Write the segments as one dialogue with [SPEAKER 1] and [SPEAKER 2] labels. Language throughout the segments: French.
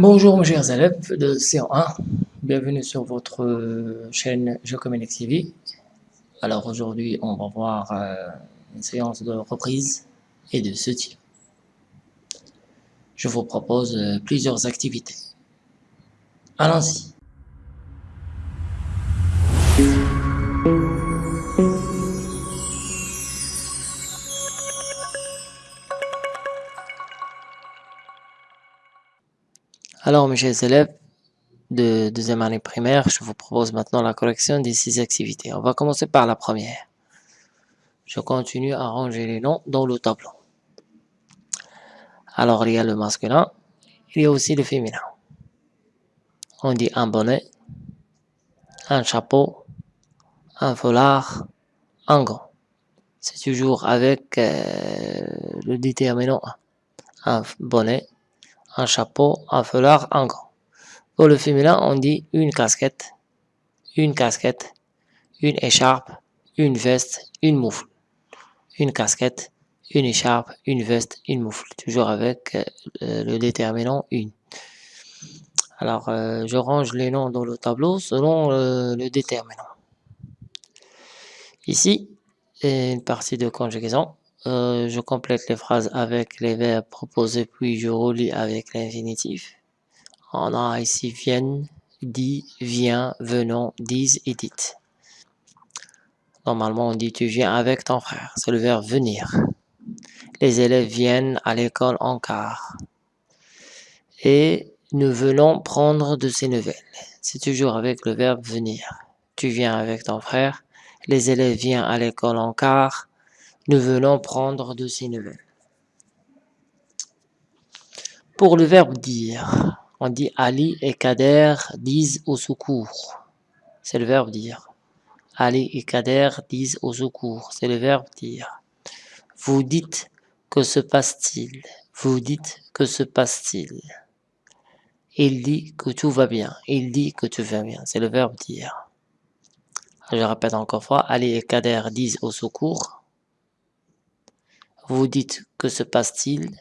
[SPEAKER 1] Bonjour mes chers élèves de C1, bienvenue sur votre euh, chaîne Geocommunic TV. Alors aujourd'hui on va voir euh, une séance de reprise et de soutien. Je vous propose euh, plusieurs activités. Allons-y. Alors, mes chers élèves de deuxième année primaire, je vous propose maintenant la correction des six activités. On va commencer par la première. Je continue à ranger les noms dans le tableau. Alors, il y a le masculin, il y a aussi le féminin. On dit un bonnet, un chapeau, un foulard, un gant. C'est toujours avec euh, le déterminant un bonnet, un chapeau, un foulard, un gant. Pour le féminin, on dit une casquette, une casquette, une écharpe, une veste, une moufle. Une casquette, une écharpe, une veste, une moufle. Toujours avec euh, le déterminant une. Alors, euh, je range les noms dans le tableau selon euh, le déterminant. Ici, une partie de conjugaison. Euh, je complète les phrases avec les verbes proposés, puis je relis avec l'infinitif. On a ici viennent, dit, vient, venons, disent et dites. Normalement, on dit tu viens avec ton frère. C'est le verbe venir. Les élèves viennent à l'école en car. Et nous venons prendre de ces nouvelles. C'est toujours avec le verbe venir. Tu viens avec ton frère. Les élèves viennent à l'école en car. Nous venons prendre de ces nouvelles. Pour le verbe dire, on dit Ali et Kader disent au secours. C'est le verbe dire. Ali et Kader disent au secours. C'est le verbe dire. Vous dites que se passe-t-il? Vous dites que se passe-t-il? Il dit que tout va bien. Il dit que tout va bien. C'est le verbe dire. Je répète encore fois. Ali et Kader disent au secours. Vous dites que se passe-t-il?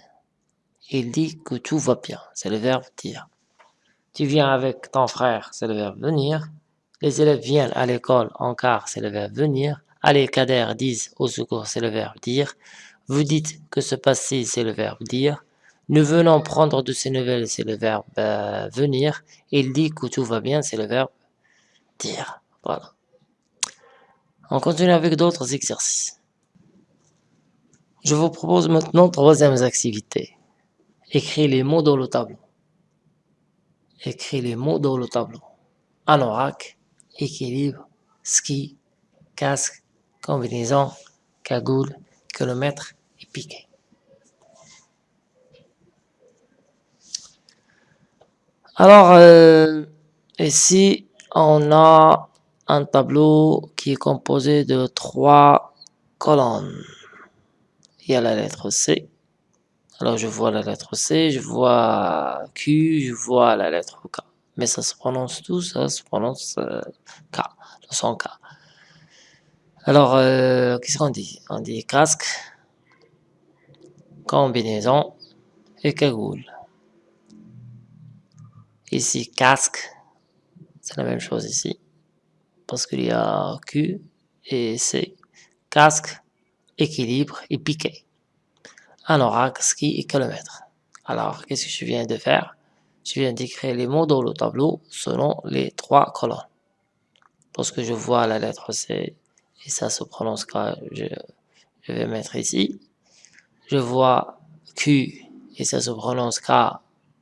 [SPEAKER 1] Il dit que tout va bien. C'est le verbe dire. Tu viens avec ton frère, c'est le verbe venir. Les élèves viennent à l'école en car, c'est le verbe venir. Allez, Kader disent au secours, c'est le verbe dire. Vous dites que se passe-t-il, c'est le verbe dire. Nous venons prendre de ces nouvelles, c'est le verbe euh, venir. Il dit que tout va bien, c'est le verbe dire. Voilà. On continue avec d'autres exercices. Je vous propose maintenant troisième activité. Écrire les mots dans le tableau. Écrire les mots dans le tableau. Anorak, équilibre, ski, casque, combinaison, cagoule, kilomètre et piqué. Alors, euh, ici, on a un tableau qui est composé de trois colonnes il y a la lettre C. Alors je vois la lettre C, je vois Q, je vois la lettre K. Mais ça se prononce tout, ça se prononce euh, K, le son K. Alors, euh, qu'est-ce qu'on dit? On dit casque, combinaison et cagoule. Ici, casque, c'est la même chose ici. Parce qu'il y a Q et C. Casque, équilibre et piqué. Un ski et kilomètre. Alors, qu'est-ce que je viens de faire? Je viens d'écrire les mots dans le tableau selon les trois colonnes. Lorsque je vois la lettre C, et ça se prononce quand je, vais mettre ici. Je vois Q, et ça se prononce K,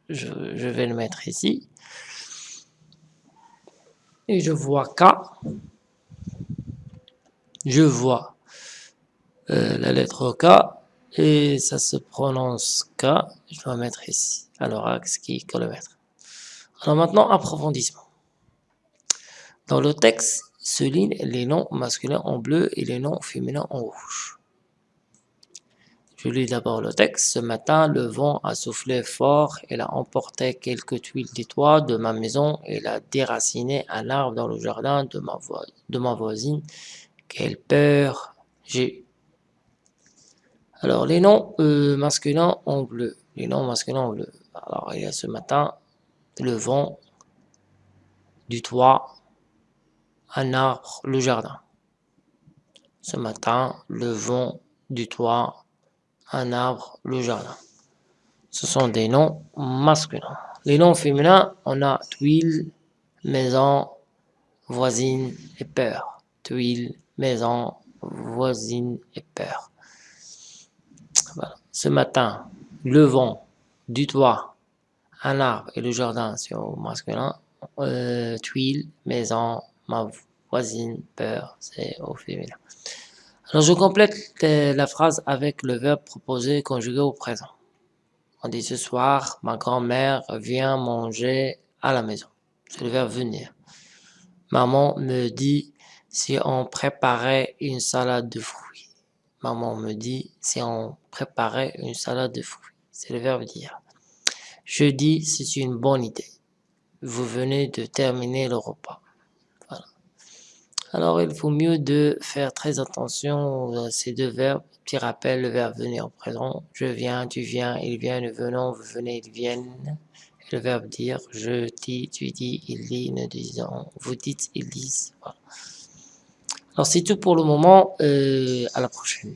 [SPEAKER 1] je vais le mettre ici. Et je vois K, je vois euh, la lettre K et ça se prononce K. Je dois mettre ici. Alors axe qui kilomètre. Alors maintenant approfondissement. Dans le texte se lignent les noms masculins en bleu et les noms féminins en rouge. Je lis d'abord le texte. Ce matin, le vent a soufflé fort. Il a emporté quelques tuiles des toits de ma maison. Il a déraciné un arbre dans le jardin de ma, de ma voisine. Quelle peur j'ai alors, les noms euh, masculins en bleu. Les noms masculins en bleu. Alors, il y a ce matin, le vent, du toit, un arbre, le jardin. Ce matin, le vent, du toit, un arbre, le jardin. Ce sont des noms masculins. Les noms féminins, on a tuile, maison, voisine et peur. Tuile, maison, voisine et peur. Ce matin, le vent, du toit, un arbre et le jardin, c'est au masculin. Euh, tuile, maison, ma voisine, peur, c'est au féminin. Alors je complète la phrase avec le verbe proposé conjugué au présent. On dit ce soir, ma grand-mère vient manger à la maison. C'est le verbe venir. Maman me dit si on préparait une salade de fruits. Maman me dit si on préparait une salade de fruits. C'est le verbe dire. Je dis c'est une bonne idée. Vous venez de terminer le repas. Alors il faut mieux de faire très attention à ces deux verbes. Petit rappel, le verbe venir au présent. Je viens, tu viens, il vient, nous venons, vous venez, ils viennent. le verbe dire, je dis, tu dis, il dit, nous disons, vous dites, ils disent. Alors c'est tout pour le moment. Euh, à la prochaine.